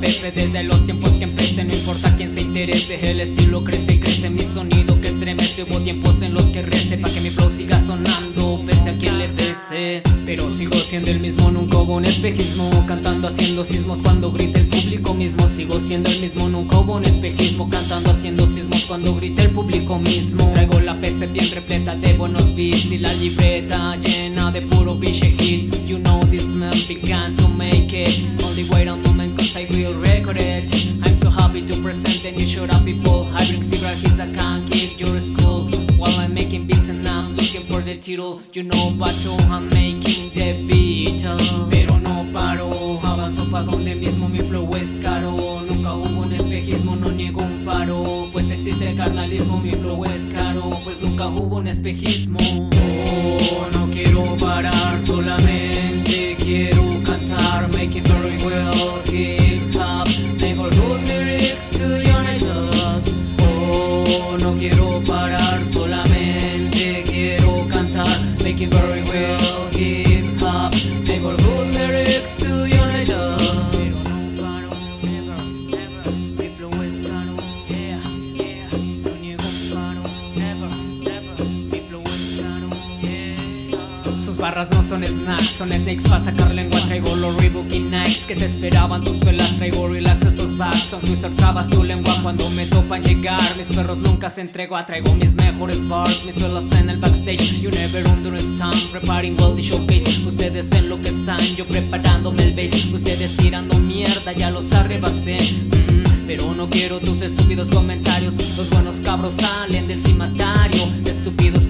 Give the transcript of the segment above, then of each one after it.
veces Desde los tiempos que empecé No importa quién se interese El estilo crece y crece Mi sonido que estremece Hubo tiempos en los que rece Pa' que mi flow siga sonando Pese a quien le pese Pero sigo siendo el mismo Nunca hubo un espejismo Cantando haciendo sismos Cuando grita el público mismo Sigo siendo el mismo Nunca hubo un espejismo Cantando haciendo sismos Cuando grita el público mismo Traigo la PC bien repleta de buenos beats Y la libreta llena de puro biche hit You know this man began to make it Only wait a happy to present and you shut up people I bring cigarette hits I can't keep your school While I'm making beats and I'm looking for the title You know but I'm making the beat Pero no paro, avanzo pa' donde mismo mi flow es caro. Nunca hubo un espejismo, no niego un paro. Pues existe el carnalismo, mi flow es caro. Pues nunca hubo un espejismo. Oh, no quiero parar, solamente quiero cantar Make it very well, hip barras no son snacks, son snakes para sacar lengua Traigo los Reebok y que se esperaban tus velas Traigo relax estos backs, Tom Twister trabas tu lengua Cuando me topan llegar, mis perros nunca se entregua Traigo mis mejores bars, mis velas en el backstage You never understand, preparing well the showcase Ustedes en lo que están, yo preparándome el bass Ustedes tirando mierda, ya los arrebasé Mm, Pero no quiero tus estúpidos comentarios Los buenos cabros salen del cimatario Estúpidos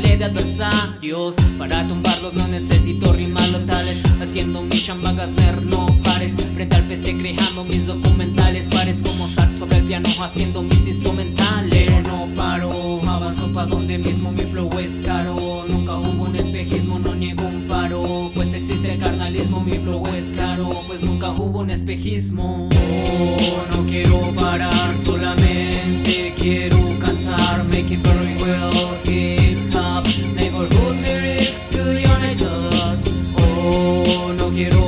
de adversarios. Para tumbarlos no necesito rimarlo tales Haciendo mi chamba no pares. Frente al PC creando mis documentales. Pares como Sartre sobre el piano haciendo mis instrumentales. Pero no paro, avanzo pa' donde mismo mi flow es caro. Nunca hubo un espejismo, no niego un paro. Pues existe el carnalismo, mi flow es caro. Pues nunca hubo un espejismo. Oh, no quiero parar quiero